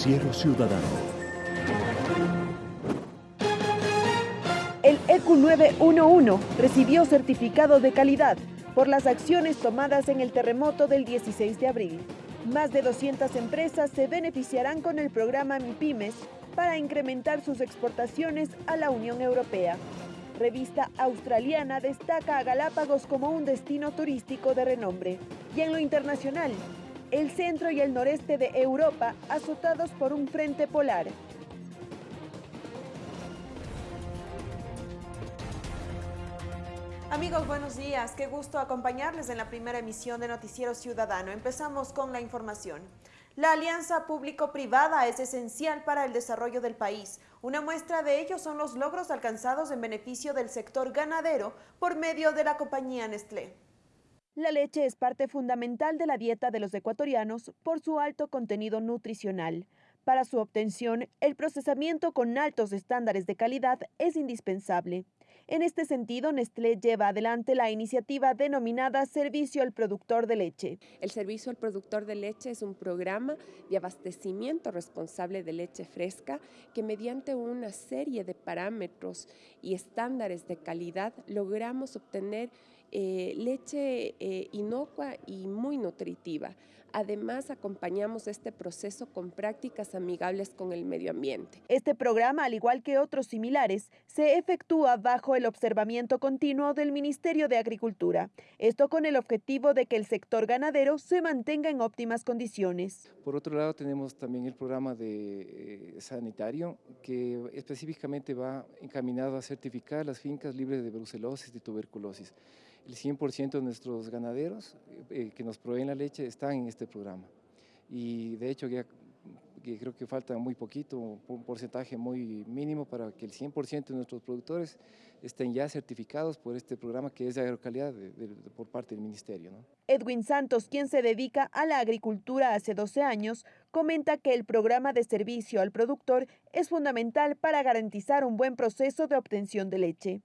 Noticiero Ciudadano. El EQ 911 recibió certificado de calidad por las acciones tomadas en el terremoto del 16 de abril. Más de 200 empresas se beneficiarán con el programa MIPIMES para incrementar sus exportaciones a la Unión Europea. Revista australiana destaca a Galápagos como un destino turístico de renombre. Y en lo internacional, el centro y el noreste de Europa azotados por un frente polar. Amigos, buenos días. Qué gusto acompañarles en la primera emisión de Noticiero Ciudadano. Empezamos con la información. La alianza público-privada es esencial para el desarrollo del país. Una muestra de ello son los logros alcanzados en beneficio del sector ganadero por medio de la compañía Nestlé. La leche es parte fundamental de la dieta de los ecuatorianos por su alto contenido nutricional. Para su obtención, el procesamiento con altos estándares de calidad es indispensable. En este sentido, Nestlé lleva adelante la iniciativa denominada Servicio al Productor de Leche. El Servicio al Productor de Leche es un programa de abastecimiento responsable de leche fresca que mediante una serie de parámetros y estándares de calidad logramos obtener eh, leche eh, inocua y muy nutritiva. Además, acompañamos este proceso con prácticas amigables con el medio ambiente. Este programa, al igual que otros similares, se efectúa bajo el observamiento continuo del Ministerio de Agricultura. Esto con el objetivo de que el sector ganadero se mantenga en óptimas condiciones. Por otro lado, tenemos también el programa de eh, sanitario que específicamente va encaminado a certificar las fincas libres de brucelosis y tuberculosis el 100% de nuestros ganaderos eh, que nos proveen la leche están en este programa. Y de hecho creo que falta muy poquito, un porcentaje muy mínimo para que el 100% de nuestros productores estén ya certificados por este programa que es de agrocalidad por parte del Ministerio. Edwin Santos, quien se dedica a la agricultura hace 12 años, comenta que el programa de servicio al productor es fundamental para garantizar un buen proceso de obtención de leche.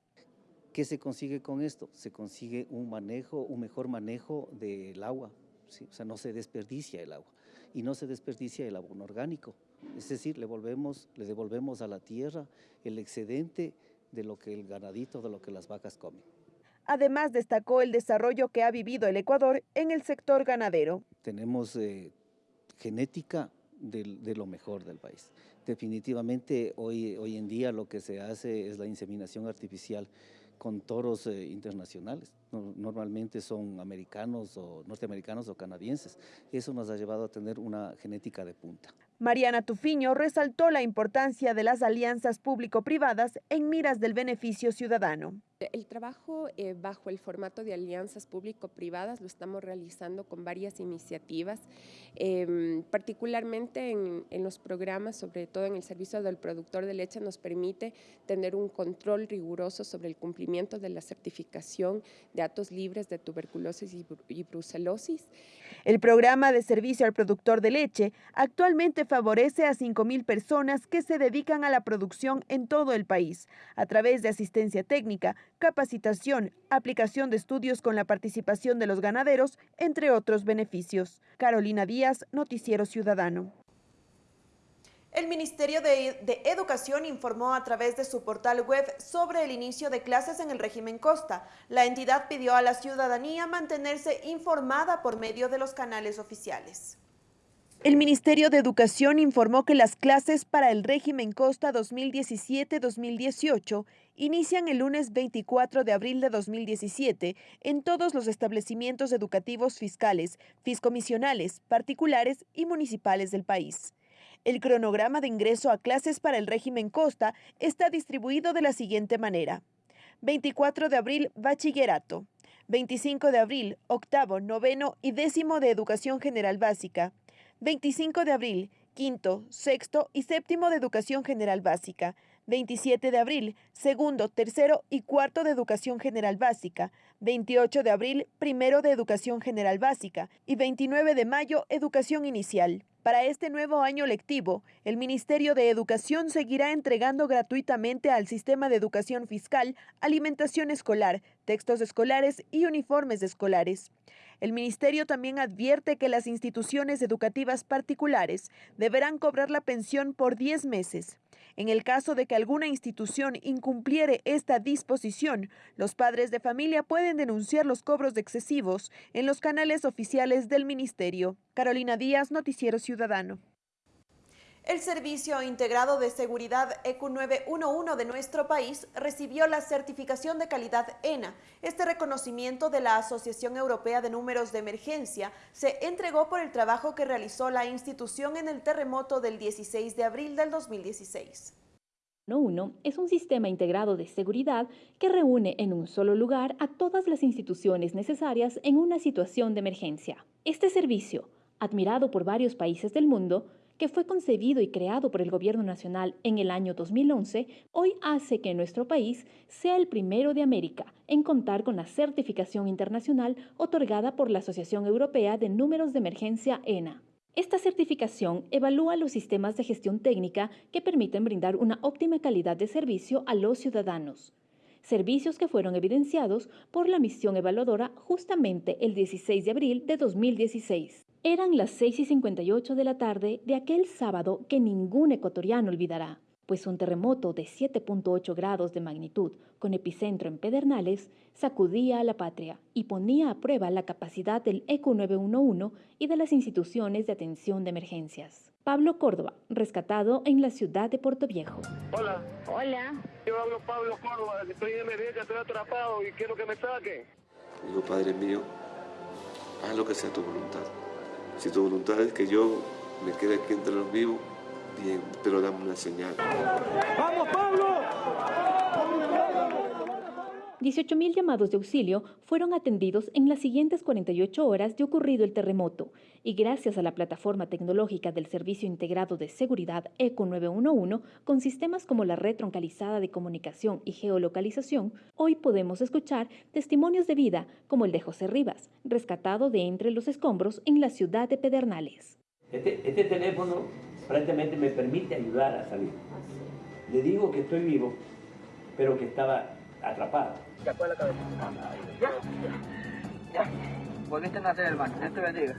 ¿Qué se consigue con esto? Se consigue un manejo, un mejor manejo del agua, o sea, no se desperdicia el agua y no se desperdicia el abono orgánico. Es decir, le, volvemos, le devolvemos a la tierra el excedente de lo que el ganadito, de lo que las vacas comen. Además, destacó el desarrollo que ha vivido el Ecuador en el sector ganadero. Tenemos eh, genética de, de, lo mejor del país. Definitivamente hoy, hoy en día lo que se hace es la inseminación artificial con toros eh, internacionales. Normalmente son americanos o norteamericanos o canadienses. Eso nos ha llevado a tener una genética de punta. Mariana Tufiño resaltó la importancia de las alianzas público-privadas en miras del beneficio ciudadano. El trabajo eh, bajo el formato de alianzas público-privadas lo estamos realizando con varias iniciativas, em, particularmente en, en, los programas, sobre todo en el servicio del productor de leche, nos permite tener un control riguroso sobre el cumplimiento de la certificación de datos libres de tuberculosis y, y brucelosis. El programa de servicio al productor de leche actualmente favorece a 5.000 personas que se dedican a la producción en todo el país, a través de asistencia técnica, capacitación, aplicación de estudios con la participación de los ganaderos, entre otros beneficios. Carolina Díaz, Noticiero Ciudadano. El Ministerio de, de, Educación informó a través de su portal web sobre el inicio de clases en el régimen Costa. La entidad pidió a la ciudadanía mantenerse informada por medio de los canales oficiales. El Ministerio de Educación informó que las clases para el régimen Costa 2017-2018 inician el lunes 24 de abril de 2017 en todos los establecimientos educativos fiscales, fiscomisionales, particulares y municipales del país. El cronograma de ingreso a clases para el régimen Costa está distribuido de la siguiente manera. 24 de abril, bachillerato. 25 de abril, octavo, noveno y décimo de educación general básica. 25 de abril, quinto, sexto y séptimo de Educación General Básica. 27 de abril, segundo, tercero y cuarto de Educación General Básica. 28 de abril, primero de Educación General Básica. Y 29 de mayo, Educación Inicial. Para este nuevo año lectivo, el Ministerio de Educación seguirá entregando gratuitamente al Sistema de Educación Fiscal alimentación escolar, textos escolares y uniformes escolares. El ministerio también advierte que las instituciones educativas particulares deberán cobrar la pensión por 10 meses. En el caso de que alguna institución incumpliere esta disposición, los padres de familia pueden denunciar los cobros excesivos en los canales oficiales del ministerio. Carolina Díaz, Noticiero Ciudadano. El Servicio Integrado de Seguridad EQ911 de nuestro país recibió la certificación de calidad ENA. Este reconocimiento de la Asociación Europea de Números de Emergencia se entregó por el trabajo que realizó la institución en el terremoto del 16 de abril del 2016. 1 es un sistema integrado de seguridad que reúne en un solo lugar a todas las instituciones necesarias en una situación de emergencia. Este servicio, admirado por varios países del mundo, que fue concebido y creado por el Gobierno Nacional en el año 2011, hoy hace que nuestro país sea el primero de América en contar con la certificación internacional otorgada por la Asociación Europea de Números de Emergencia ENA. Esta certificación evalúa los sistemas de gestión técnica que permiten brindar una óptima calidad de servicio a los ciudadanos servicios que fueron evidenciados por la misión evaluadora justamente el 16 de abril de 2016. Eran las 6 y 58 de la tarde de aquel sábado que ningún ecuatoriano olvidará, pues un terremoto de 7.8 grados de magnitud con epicentro en Pedernales sacudía a la patria y ponía a prueba la capacidad del ECU 911 y de las instituciones de atención de emergencias. Pablo Córdoba, rescatado en la ciudad de Puerto Viejo. Hola. Hola. Yo hablo Pablo Córdoba, estoy en emergencia, estoy atrapado y quiero que me saquen. Digo, Padre mío, haz lo que sea tu voluntad. Si tu voluntad es que yo me quede aquí entre los vivos, bien, pero dame una señal. ¡Vamos, Pablo! 18.000 llamados de auxilio fueron atendidos en las siguientes 48 horas de ocurrido el terremoto y gracias a la plataforma tecnológica del Servicio Integrado de Seguridad ECO 911 con sistemas como la red troncalizada de comunicación y geolocalización, hoy podemos escuchar testimonios de vida como el de José Rivas, rescatado de entre los escombros en la ciudad de Pedernales. Este, este teléfono prácticamente me permite ayudar a salir. Le digo que estoy vivo, pero que estaba atrapado. Ya fue la cabeza. Ya, ya. Volviste a. Dios te bendiga.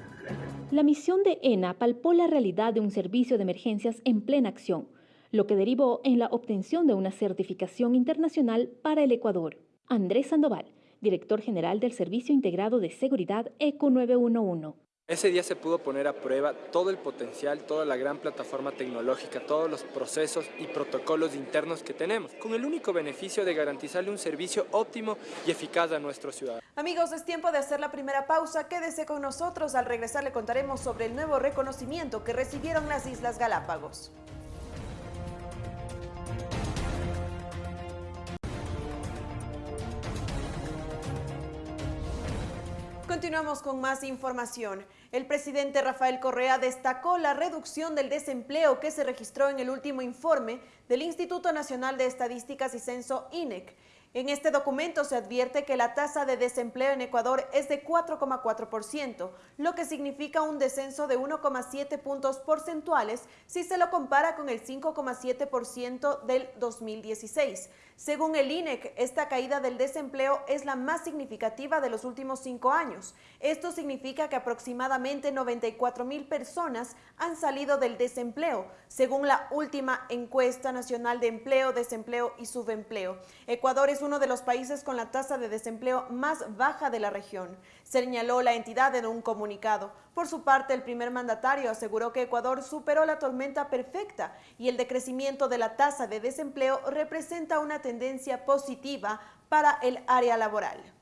La misión de ENA palpó la realidad de un servicio de emergencias en plena acción, lo que derivó en la obtención de una certificación internacional para el Ecuador. Andrés Sandoval, director general del Servicio Integrado de Seguridad ECO 911. Ese día se pudo poner a prueba todo el potencial, toda la gran plataforma tecnológica, todos los procesos y protocolos internos que tenemos, con el único beneficio de garantizarle un servicio óptimo y eficaz a nuestros ciudadanos. Amigos, es tiempo de hacer la primera pausa. Quédese con nosotros. Al regresar le contaremos sobre el nuevo reconocimiento que recibieron las Islas Galápagos. Continuamos con más información. El presidente Rafael Correa destacó la reducción del desempleo que se registró en el último informe del Instituto Nacional de Estadísticas y Censo INEC. En este documento se advierte que la tasa de desempleo en Ecuador es de 4,4%, lo que significa un descenso de 1,7 puntos porcentuales si se lo compara con el 5,7% del 2016. Según el INEC, esta caída del desempleo es la más significativa de los últimos cinco años. Esto significa que aproximadamente 94 mil personas han salido del desempleo, según la última encuesta nacional de empleo, desempleo y subempleo. Ecuador es uno de los países con la tasa de desempleo más baja de la región, señaló la entidad en un comunicado. Por su parte, el primer mandatario aseguró que Ecuador superó la tormenta perfecta y el decrecimiento de la tasa de desempleo representa una tendencia positiva para el área laboral.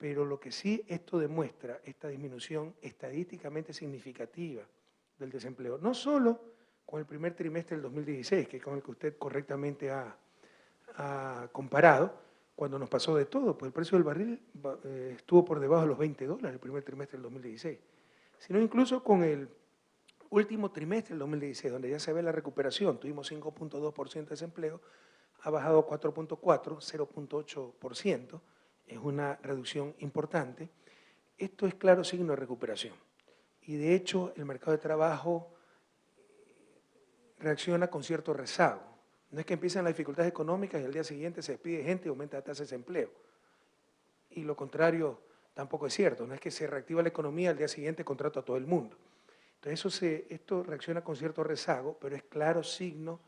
Pero lo que sí esto demuestra, esta disminución estadísticamente significativa del desempleo, no solo con el primer trimestre del 2016, que es con el que usted correctamente ha, comparado, cuando nos pasó de todo, pues el precio del barril eh, estuvo por debajo de los 20 dólares el primer trimestre del 2016, sino incluso con el último trimestre del 2016, donde ya se ve la recuperación, tuvimos 5.2% de desempleo, ha bajado 4.4, 0.8%, es una reducción importante. Esto es claro signo de recuperación. Y de hecho el mercado de trabajo reacciona con cierto rezago. No es que empiezan las dificultades económicas y al día siguiente se despide gente y aumenta la tasa de desempleo. Y lo contrario tampoco es cierto. No es que se reactiva la economía al día siguiente contrato a todo el mundo. Entonces eso se, esto reacciona con cierto rezago, pero es claro signo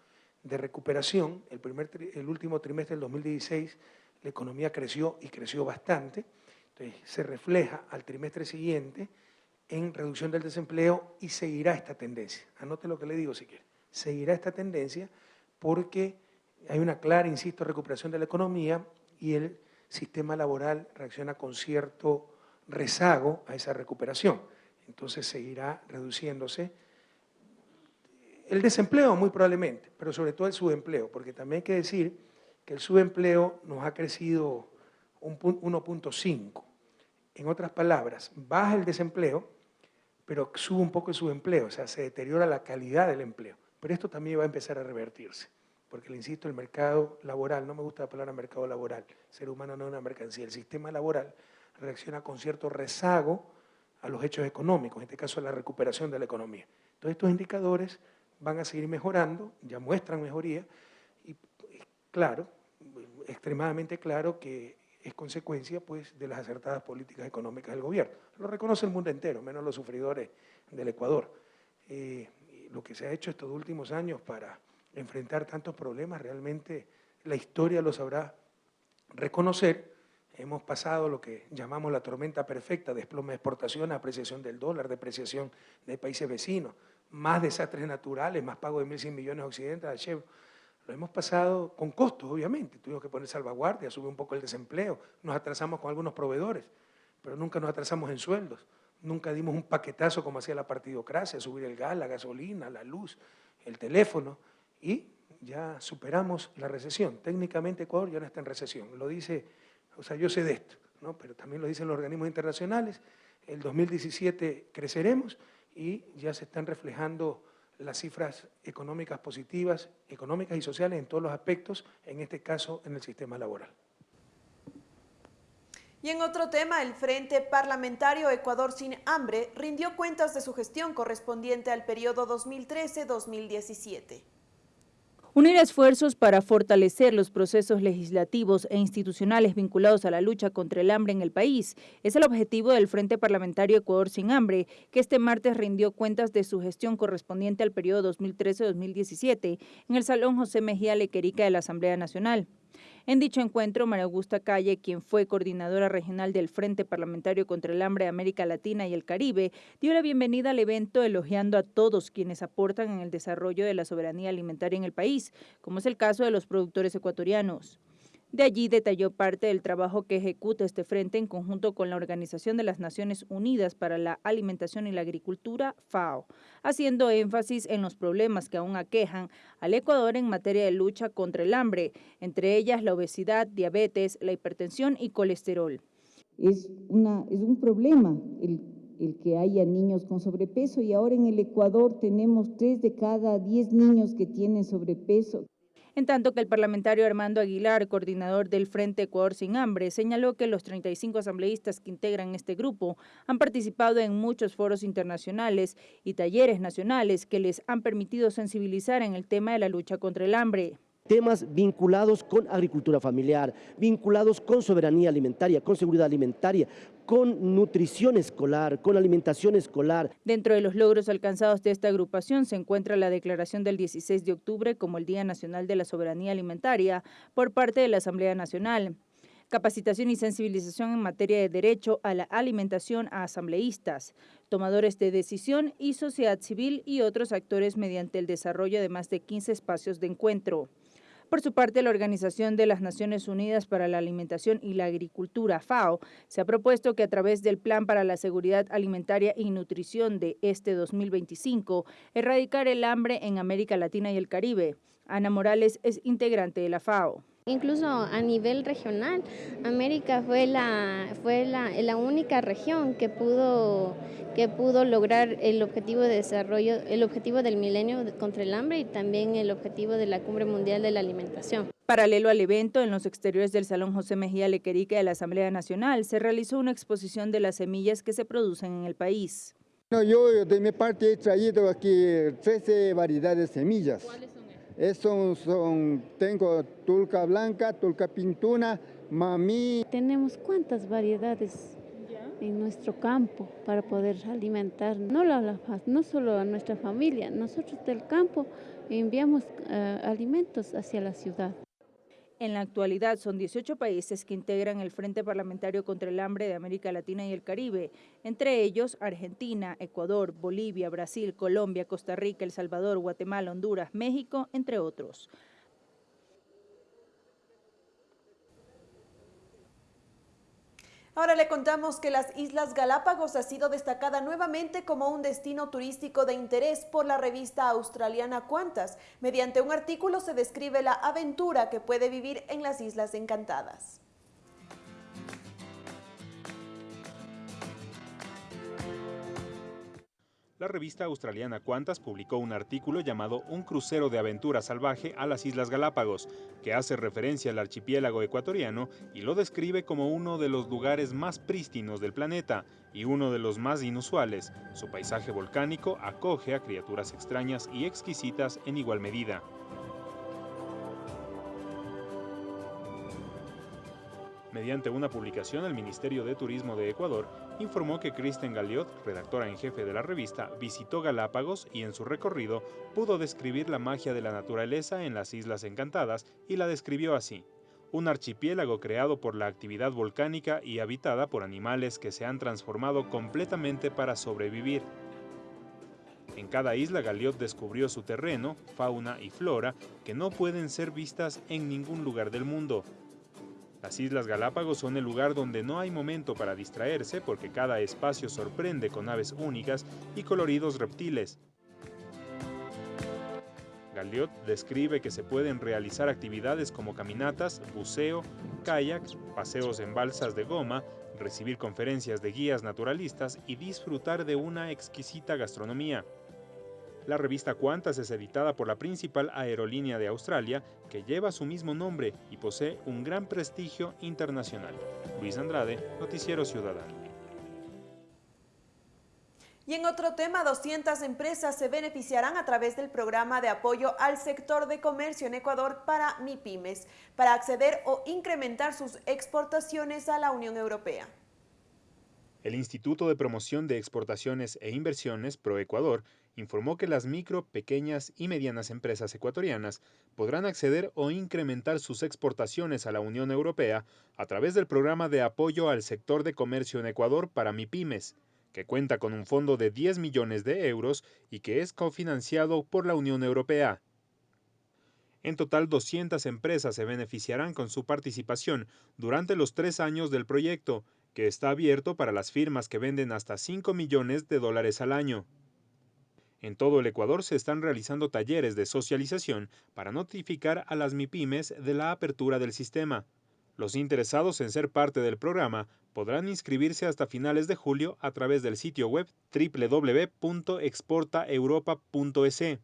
de recuperación. El, primer, el último trimestre del 2016 la economía creció y creció bastante. Entonces se refleja al trimestre siguiente en reducción del desempleo y seguirá esta tendencia. Anote lo que le digo si quiere. Seguirá esta tendencia porque hay una clara, insisto, recuperación de la economía y el sistema laboral reacciona con cierto rezago a esa recuperación. Entonces seguirá reduciéndose el desempleo muy probablemente, pero sobre todo el subempleo, porque también hay que decir que el subempleo nos ha crecido un 1.5. En otras palabras, baja el desempleo, pero sube un poco el subempleo, o sea, se deteriora la calidad del empleo. Pero esto también va a empezar a revertirse porque le insisto, el mercado laboral, no me gusta la palabra mercado laboral, ser humano no es una mercancía, el sistema laboral reacciona con cierto rezago a los hechos económicos, en este caso a la recuperación de la economía. Entonces estos indicadores van a seguir mejorando, ya muestran mejoría, claro, extremadamente claro que es consecuencia pues, de las acertadas políticas económicas del gobierno. Lo reconoce el mundo entero, menos los sufridores del Ecuador. Eh, lo que se ha hecho estos últimos años para enfrentar tantos problemas, realmente la historia lo sabrá reconocer. Hemos pasado lo que llamamos la tormenta perfecta, desplome de exportación, apreciación del dólar, depreciación de países vecinos, más desastres naturales, más pago de 1.100 millones occidentales a Lo hemos pasado con costos, obviamente. Tuvimos que poner salvaguardia, sube un poco el desempleo, nos atrasamos con algunos proveedores, pero nunca nos atrasamos en sueldos. Nunca dimos un paquetazo como hacía la partidocracia, subir el gas, la gasolina, la luz, el teléfono y ya superamos la recesión. Técnicamente Ecuador ya no está en recesión, lo dice, o sea, yo sé de esto, ¿no? pero también lo dicen los organismos internacionales, el 2017 creceremos y ya se están reflejando las cifras económicas positivas, económicas y sociales en todos los aspectos, en este caso en el sistema laboral. Y en otro tema, el Frente Parlamentario Ecuador Sin Hambre rindió cuentas de su gestión correspondiente al periodo 2013-2017. Unir esfuerzos para fortalecer los procesos legislativos e institucionales vinculados a la lucha contra el hambre en el país es el objetivo del Frente Parlamentario Ecuador Sin Hambre, que este martes rindió cuentas de su gestión correspondiente al periodo 2013-2017 en el Salón José Mejía Lequerica de la Asamblea Nacional. En dicho encuentro, María Augusta Calle, quien fue coordinadora regional del Frente Parlamentario contra el Hambre de América Latina y el Caribe, dio la bienvenida al evento elogiando a todos quienes aportan en el desarrollo de la soberanía alimentaria en el país, como es el caso de los productores ecuatorianos. De allí detalló parte del trabajo que ejecuta este frente en conjunto con la Organización de las Naciones Unidas para la Alimentación y la Agricultura, FAO, haciendo énfasis en los problemas que aún aquejan al Ecuador en materia de lucha contra el hambre, entre ellas la obesidad, diabetes, la hipertensión y colesterol. Es, un problema el, el que haya niños con sobrepeso y ahora en el Ecuador tenemos tres de cada diez niños que tienen sobrepeso en tanto que el parlamentario Armando Aguilar, coordinador del Frente Ecuador Sin Hambre, señaló que los 35 asambleístas que integran este grupo han participado en muchos foros internacionales y talleres nacionales que les han permitido sensibilizar en el tema de la lucha contra el hambre temas vinculados con agricultura familiar, vinculados con soberanía alimentaria, con seguridad alimentaria, con nutrición escolar, con alimentación escolar. Dentro de los logros alcanzados de esta agrupación se encuentra la declaración del 16 de octubre como el Día Nacional de la Soberanía Alimentaria por parte de la Asamblea Nacional capacitación y sensibilización en materia de derecho a la alimentación a asambleístas, tomadores de decisión y sociedad civil y otros actores mediante el desarrollo de más de 15 espacios de encuentro. Por su parte, la Organización de las Naciones Unidas para la Alimentación y la Agricultura, FAO, se ha propuesto que a través del Plan para la Seguridad Alimentaria y Nutrición de este 2025, erradicar el hambre en América Latina y el Caribe. Ana Morales es integrante de la FAO. Incluso a nivel regional, América fue la, fue la, la, única región que pudo, que pudo lograr el objetivo de desarrollo, el objetivo del milenio contra el hambre y también el objetivo de la Cumbre Mundial de la Alimentación. Paralelo al evento, en los exteriores del Salón José Mejía Lequerique de la Asamblea Nacional, se realizó una exposición de las semillas que se producen en el país. yo de mi parte he traído aquí 13 variedades de semillas. Estos son, tengo tulca blanca, tulca pintuna, mamí. Tenemos cuántas variedades. en nuestro campo para poder alimentar no, la, no solo a nuestra familia, nosotros del campo enviamos eh, alimentos hacia la ciudad. En la actualidad son 18 países que integran el Frente Parlamentario contra el Hambre de América Latina y el Caribe, entre ellos Argentina, Ecuador, Bolivia, Brasil, Colombia, Costa Rica, El Salvador, Guatemala, Honduras, México, entre otros. Ahora le contamos que las Islas Galápagos ha sido destacada nuevamente como un destino turístico de interés por la revista australiana Cuantas. Mediante un artículo se describe la aventura que puede vivir en las Islas Encantadas. La revista australiana Qantas publicó un artículo llamado Un crucero de aventura salvaje a las Islas Galápagos, que hace referencia al archipiélago ecuatoriano y lo describe como uno de los lugares más prístinos del planeta y uno de los más inusuales. Su paisaje volcánico acoge a criaturas extrañas y exquisitas en igual medida. Mediante una publicación, el Ministerio de Turismo de Ecuador informó que Kristen Galliot, redactora en jefe de la revista, visitó Galápagos y en su recorrido pudo describir la magia de la naturaleza en las Islas Encantadas y la describió así. Un archipiélago creado por la actividad volcánica y habitada por animales que se han transformado completamente para sobrevivir. En cada isla Galliot descubrió su terreno, fauna y flora que no pueden ser vistas en ningún lugar del mundo, las Islas Galápagos son el lugar donde no hay momento para distraerse porque cada espacio sorprende con aves únicas y coloridos reptiles. Galliot describe que se pueden realizar actividades como caminatas, buceo, kayak, paseos en balsas de goma, recibir conferencias de guías naturalistas y disfrutar de una exquisita gastronomía. La revista Qantas es editada por la principal aerolínea de Australia, que lleva su mismo nombre y posee un gran prestigio internacional. Luis Andrade, Noticiero Ciudadano. Y en otro tema, 200 empresas se beneficiarán a través del programa de apoyo al sector de comercio en Ecuador para MIPIMES, para acceder o incrementar sus exportaciones a la Unión Europea. El Instituto de Promoción de Exportaciones e Inversiones, ProEcuador, informó que las micro, pequeñas y medianas empresas ecuatorianas podrán acceder o incrementar sus exportaciones a la Unión Europea a través del programa de apoyo al sector de comercio en Ecuador para MIPIMES, que cuenta con un fondo de 10 millones de euros y que es cofinanciado por la Unión Europea. En total, 200 empresas se beneficiarán con su participación durante los tres años del proyecto, que está abierto para las firmas que venden hasta 5 millones de dólares al año. En todo el Ecuador se están realizando talleres de socialización para notificar a las MIPIMES de la apertura del sistema. Los interesados en ser parte del programa podrán inscribirse hasta finales de julio a través del sitio web www.exportaeuropa.es.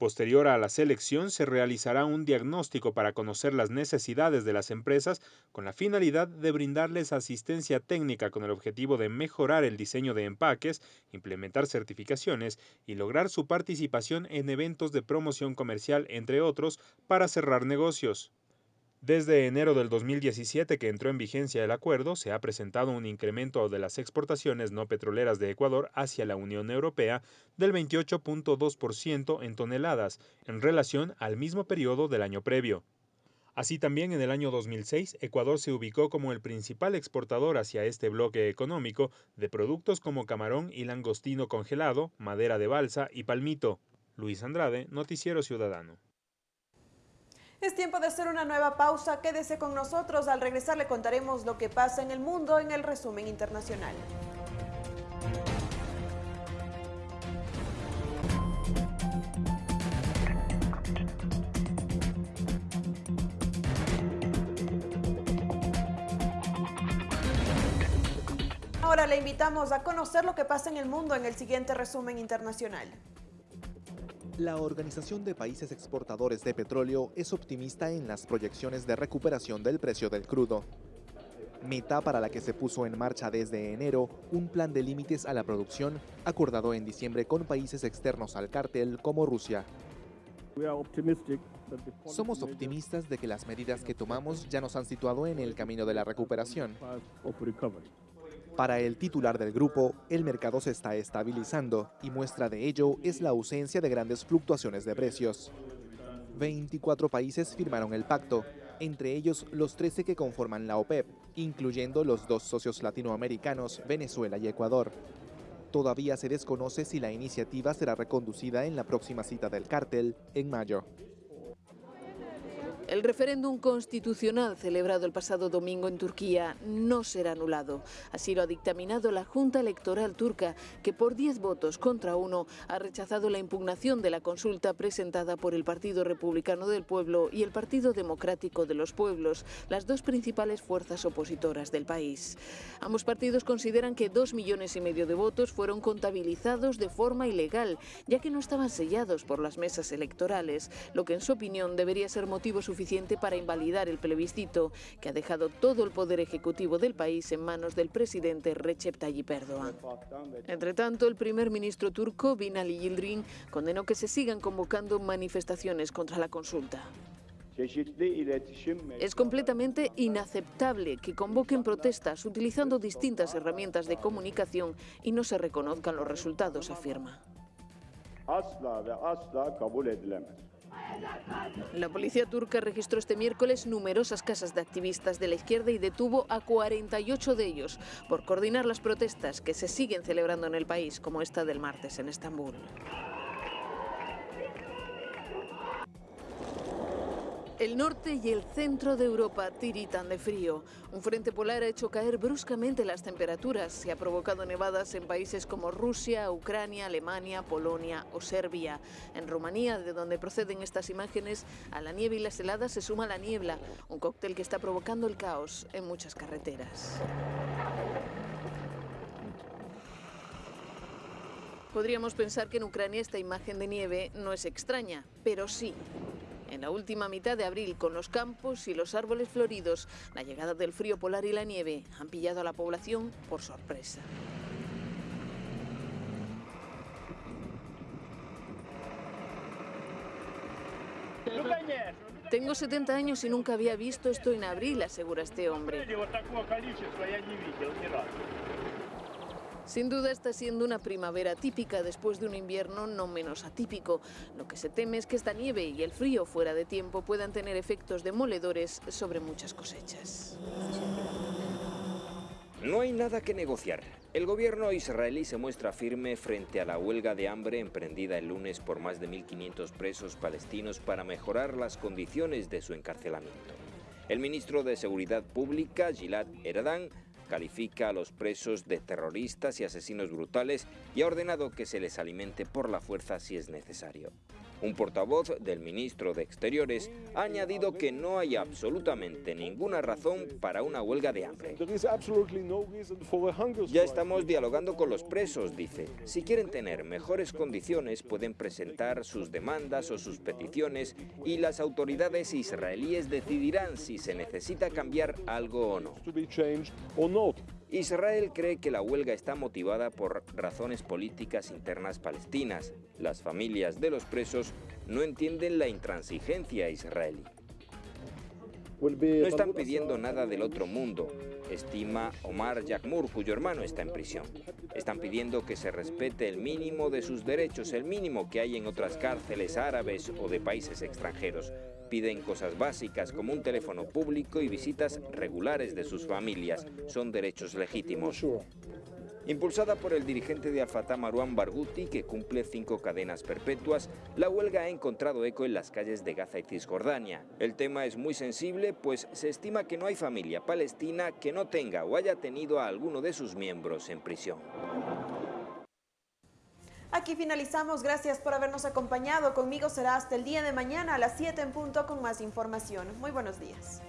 Posterior a la selección se realizará un diagnóstico para conocer las necesidades de las empresas con la finalidad de brindarles asistencia técnica con el objetivo de mejorar el diseño de empaques, implementar certificaciones y lograr su participación en eventos de promoción comercial, entre otros, para cerrar negocios. Desde enero del 2017 que entró en vigencia el acuerdo, se ha presentado un incremento de las exportaciones no petroleras de Ecuador hacia la Unión Europea del 28.2% en toneladas en relación al mismo periodo del año previo. Así también en el año 2006, Ecuador se ubicó como el principal exportador hacia este bloque económico de productos como camarón y langostino congelado, madera de balsa y palmito. Luis Andrade, Noticiero Ciudadano. Es tiempo de hacer una nueva pausa. Quédese con nosotros. Al regresar le contaremos lo que pasa en el mundo en el resumen internacional. Ahora le invitamos a conocer lo que pasa en el mundo en el siguiente resumen internacional. La Organización de Países Exportadores de Petróleo es optimista en las proyecciones de recuperación del precio del crudo. Meta para la que se puso en marcha desde enero un plan de límites a la producción acordado en diciembre con países externos al cártel como Rusia. Somos optimistas de que las medidas que tomamos ya nos han situado en el camino de la recuperación. Para el titular del grupo, el mercado se está estabilizando y muestra de ello es la ausencia de grandes fluctuaciones de precios. 24 países firmaron el pacto, entre ellos los 13 que conforman la OPEP, incluyendo los dos socios latinoamericanos, Venezuela y Ecuador. Todavía se desconoce si la iniciativa será reconducida en la próxima cita del cártel en mayo. El referéndum constitucional celebrado el pasado domingo en Turquía no será anulado. Así lo ha dictaminado la Junta Electoral turca, que por 10 votos contra uno ha rechazado la impugnación de la consulta presentada por el Partido Republicano del Pueblo y el Partido Democrático de los Pueblos, las dos principales fuerzas opositoras del país. Ambos partidos consideran que dos millones y medio de votos fueron contabilizados de forma ilegal, ya que no estaban sellados por las mesas electorales, lo que en su opinión debería ser motivo suficiente para invalidar el plebiscito que ha dejado todo el poder ejecutivo del país en manos del presidente Recep Tayyip Erdogan. Entre tanto, el primer ministro turco, Binali Yildirim, condenó que se sigan convocando manifestaciones contra la consulta. Es completamente inaceptable que convoquen protestas utilizando distintas herramientas de comunicación y no se reconozcan los resultados, afirma. La policía turca registró este miércoles numerosas casas de activistas de la izquierda y detuvo a 48 de ellos por coordinar las protestas que se siguen celebrando en el país, como esta del martes en Estambul. El norte y el centro de Europa tiritan de frío. Un frente polar ha hecho caer bruscamente las temperaturas y ha provocado nevadas en países como Rusia, Ucrania, Alemania, Polonia o Serbia. En Rumanía, de donde proceden estas imágenes, a la nieve y las heladas se suma la niebla, un cóctel que está provocando el caos en muchas carreteras. Podríamos pensar que en Ucrania esta imagen de nieve no es extraña, pero sí. En la última mitad de abril, con los campos y los árboles floridos, la llegada del frío polar y la nieve han pillado a la población por sorpresa. Tengo 70 años y nunca había visto esto en abril, asegura este hombre. Sin duda está siendo una primavera típica después de un invierno no menos atípico. Lo que se teme es que esta nieve y el frío fuera de tiempo puedan tener efectos demoledores sobre muchas cosechas. No hay nada que negociar. El gobierno israelí se muestra firme frente a la huelga de hambre emprendida el lunes por más de 1.500 presos palestinos para mejorar las condiciones de su encarcelamiento. El ministro de Seguridad Pública, Gilad Eradan, califica a los presos de terroristas y asesinos brutales y ha ordenado que se les alimente por la fuerza si es necesario. Un portavoz del ministro de Exteriores ha añadido que no hay absolutamente ninguna razón para una huelga de hambre. Ya estamos dialogando con los presos, dice. Si quieren tener mejores condiciones pueden presentar sus demandas o sus peticiones y las autoridades israelíes decidirán si se necesita cambiar algo o no. Israel cree que la huelga está motivada por razones políticas internas palestinas. Las familias de los presos no entienden la intransigencia israelí. No están pidiendo nada del otro mundo, estima Omar Yakmur, cuyo hermano está en prisión. Están pidiendo que se respete el mínimo de sus derechos, el mínimo que hay en otras cárceles árabes o de países extranjeros. Piden cosas básicas como un teléfono público y visitas regulares de sus familias. Son derechos legítimos. Impulsada por el dirigente de Al-Fatah Marwan Barghouti, que cumple cinco cadenas perpetuas, la huelga ha encontrado eco en las calles de Gaza y Cisjordania. El tema es muy sensible, pues se estima que no hay familia palestina que no tenga o haya tenido a alguno de sus miembros en prisión. Aquí finalizamos. Gracias por habernos acompañado. Conmigo será hasta el día de mañana a las 7 en punto con más información. Muy buenos días.